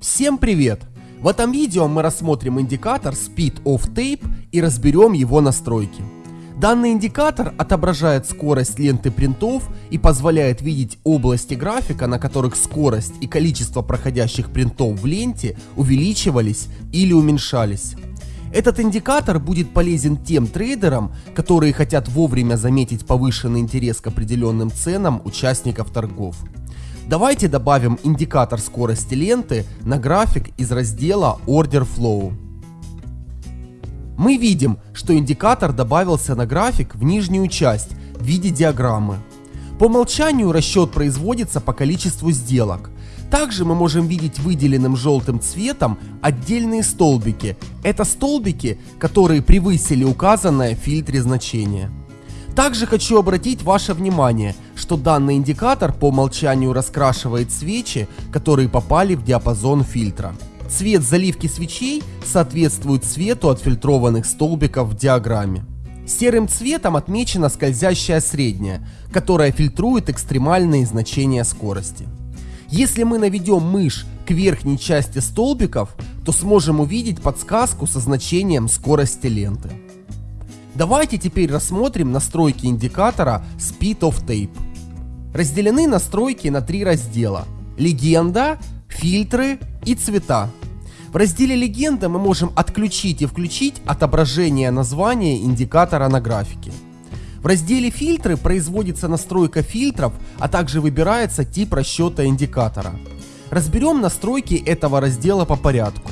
Всем привет! В этом видео мы рассмотрим индикатор Speed of Tape и разберем его настройки. Данный индикатор отображает скорость ленты принтов и позволяет видеть области графика, на которых скорость и количество проходящих принтов в ленте увеличивались или уменьшались. Этот индикатор будет полезен тем трейдерам, которые хотят вовремя заметить повышенный интерес к определенным ценам участников торгов. Давайте добавим индикатор скорости ленты на график из раздела Order Flow. Мы видим, что индикатор добавился на график в нижнюю часть в виде диаграммы. По умолчанию расчет производится по количеству сделок. Также мы можем видеть выделенным желтым цветом отдельные столбики. Это столбики, которые превысили указанное в фильтре значение. Также хочу обратить ваше внимание, что данный индикатор по умолчанию раскрашивает свечи, которые попали в диапазон фильтра. Цвет заливки свечей соответствует цвету отфильтрованных столбиков в диаграмме. Серым цветом отмечена скользящая средняя, которая фильтрует экстремальные значения скорости. Если мы наведем мышь к верхней части столбиков, то сможем увидеть подсказку со значением скорости ленты. Давайте теперь рассмотрим настройки индикатора Speed of Tape. Разделены настройки на три раздела. Легенда, фильтры и цвета. В разделе легенда мы можем отключить и включить отображение названия индикатора на графике. В разделе фильтры производится настройка фильтров, а также выбирается тип расчета индикатора. Разберем настройки этого раздела по порядку.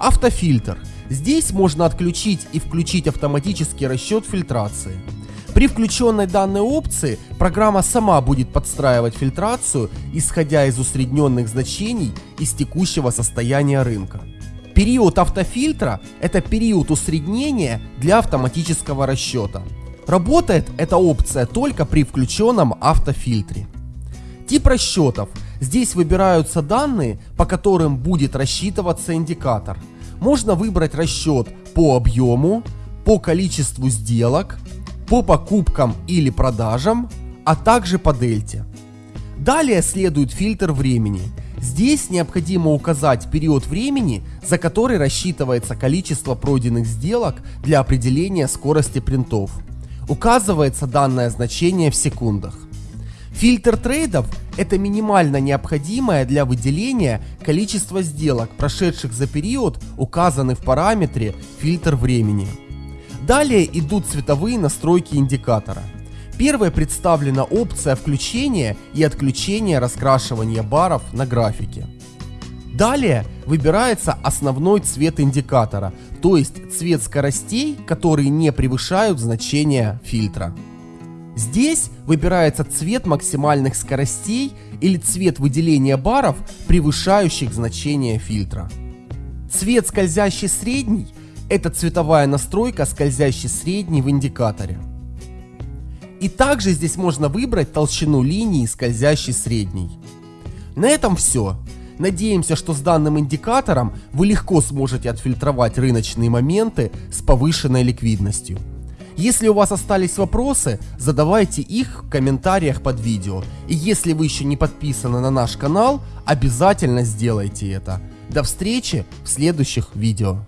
Автофильтр – Здесь можно отключить и включить автоматический расчет фильтрации. При включенной данной опции программа сама будет подстраивать фильтрацию, исходя из усредненных значений из текущего состояния рынка. Период автофильтра – это период усреднения для автоматического расчета. Работает эта опция только при включенном автофильтре. Тип расчетов. Здесь выбираются данные, по которым будет рассчитываться индикатор – можно выбрать расчет по объему, по количеству сделок, по покупкам или продажам, а также по дельте. Далее следует фильтр времени. Здесь необходимо указать период времени, за который рассчитывается количество пройденных сделок для определения скорости принтов. Указывается данное значение в секундах. Фильтр трейдов – это минимально необходимое для выделения количество сделок, прошедших за период, указанный в параметре фильтр времени. Далее идут цветовые настройки индикатора. Первой представлена опция включения и отключения раскрашивания баров на графике. Далее выбирается основной цвет индикатора, то есть цвет скоростей, которые не превышают значения фильтра. Здесь выбирается цвет максимальных скоростей или цвет выделения баров, превышающих значение фильтра. Цвет скользящий средний – это цветовая настройка скользящий средний в индикаторе. И также здесь можно выбрать толщину линии скользящий средний. На этом все. Надеемся, что с данным индикатором вы легко сможете отфильтровать рыночные моменты с повышенной ликвидностью. Если у вас остались вопросы, задавайте их в комментариях под видео. И если вы еще не подписаны на наш канал, обязательно сделайте это. До встречи в следующих видео.